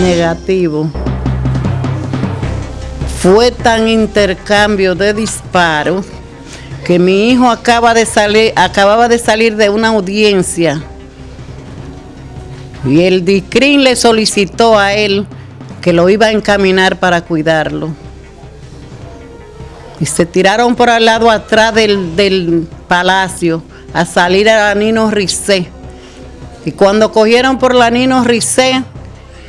Negativo. Fue tan intercambio de disparos que mi hijo acaba de salir, acababa de salir de una audiencia y el DICRIN le solicitó a él que lo iba a encaminar para cuidarlo. Y se tiraron por al lado atrás del, palacio a salir a la Nino Ricé. Y cuando cogieron por la Nino Ricé,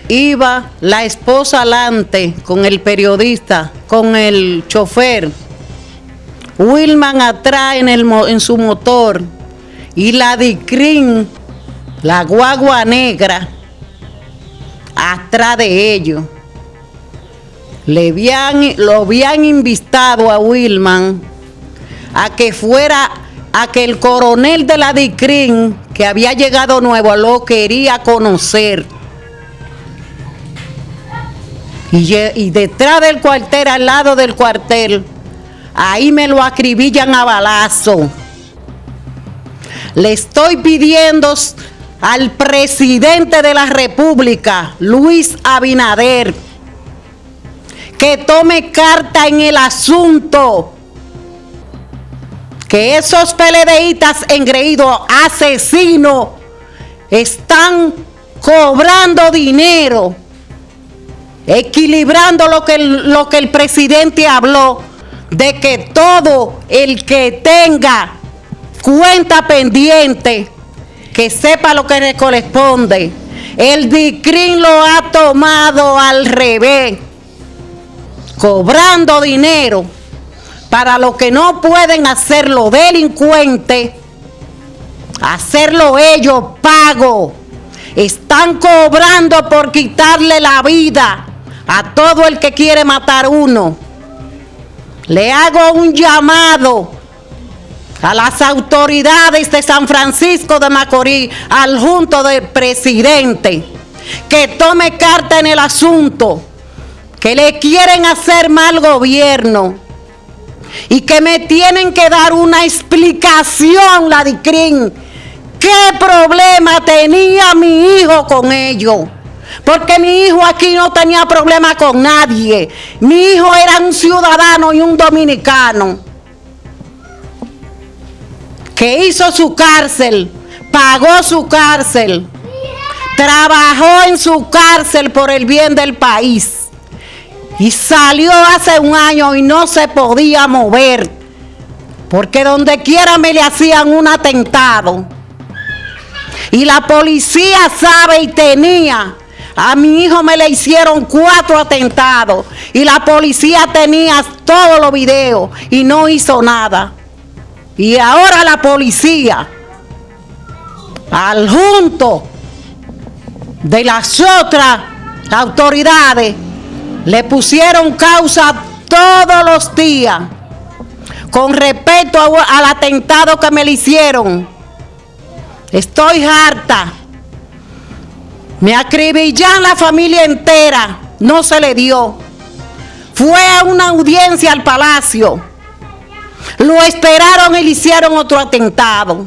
iba la esposa alante con el periodista, con el chofer, Wilman atrás en, el, su motor y la Dicrin, la guagua negra, atrás de ellos. Le lo habían invitado a Wilman a que fuera, a que el coronel de la DICRIN, que había llegado nuevo, lo quería conocer. Y, detrás del cuartel, al lado del cuartel, ahí me lo acribillan a balazo. Le estoy pidiendo al presidente de la República, Luis Abinader, que tome carta en el asunto. Que esos PLDistas engreídos, asesinos, están cobrando dinero, equilibrando lo que, lo que el presidente habló de que todo el que tenga cuenta pendiente, que sepa lo que le corresponde. El DICRIN lo ha tomado al revés, cobrando dinero para lo que no pueden hacerlo delincuentes, hacerlo ellos pago. Están cobrando por quitarle la vida a todo el que quiere matar uno. Le hago un llamado a las autoridades de San Francisco de Macorís, al junto del presidente, que tome carta en el asunto, que le quieren hacer mal gobierno y que me tienen que dar una explicación, la DICRIN, qué problema tenía mi hijo con ellos. Porque mi hijo aquí no tenía problema con nadie. Mi hijo era un ciudadano y un dominicano. Que hizo su cárcel, pagó su cárcel, trabajó en su cárcel por el bien del país. Y salió hace un año y no se podía mover. Porque donde quiera me le hacían un atentado. Y la policía sabe y tenía a mi hijo me le hicieron cuatro atentados y la policía tenía todos los videos y no hizo nada. Y ahora la policía, al junto de las otras autoridades, le pusieron causa todos los días con respecto al atentado que me le hicieron. Estoy harta me acribillan la familia entera, no se le dio. Fue a una audiencia al palacio. Lo esperaron y le hicieron otro atentado.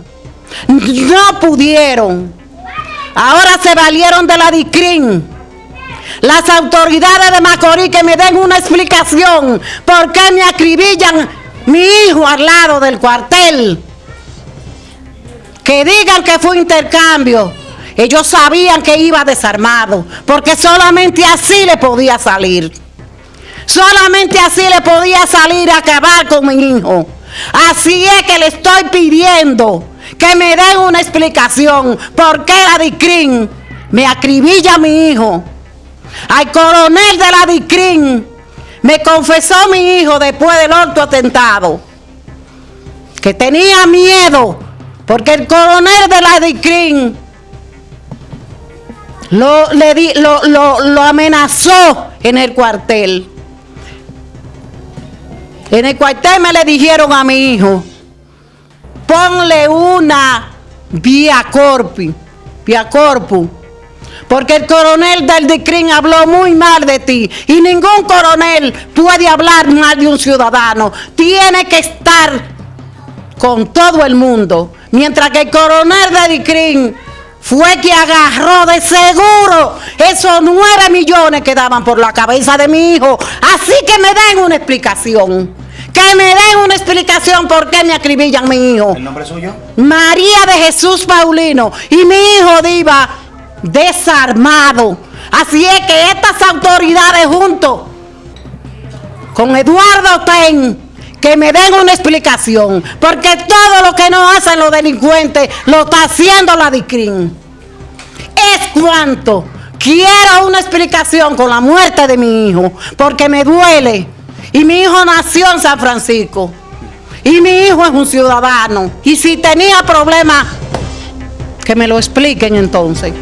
No pudieron. Ahora se valieron de la DICRIN. Las autoridades de Macorís que me den una explicación por qué me acribillan mi hijo al lado del cuartel. Que digan que fue intercambio. Ellos sabían que iba desarmado, porque solamente así le podía salir. Solamente así le podía salir a acabar con mi hijo. Así es que le estoy pidiendo que me den una explicación por qué la DICRIN me acribilla a mi hijo. Al coronel de la DICRIN me confesó mi hijo después del otro atentado que tenía miedo porque el coronel de la DICRIN lo, le di, lo, lo, amenazó en el cuartel. En el cuartel me le dijeron a mi hijo, ponle una vía corpi, vía corpu, porque el coronel del DICRIN habló muy mal de ti y ningún coronel puede hablar mal de un ciudadano. Tiene que estar con todo el mundo. Mientras que el coronel del DICRIN fue que agarró de seguro esos nueve millones que daban por la cabeza de mi hijo. Así que me den una explicación. Que me den una explicación por qué me acribillan mi hijo. ¿El nombre suyo? María de Jesús Paulino. Y mi hijo diva desarmado. Así es que estas autoridades juntos con Eduardo Ten que me den una explicación, porque todo lo que no hacen los delincuentes lo está haciendo la DICRIN. Es cuanto quiero una explicación con la muerte de mi hijo, porque me duele. Y mi hijo nació en San Francisco. Y mi hijo es un ciudadano. Y si tenía problemas, que me lo expliquen entonces.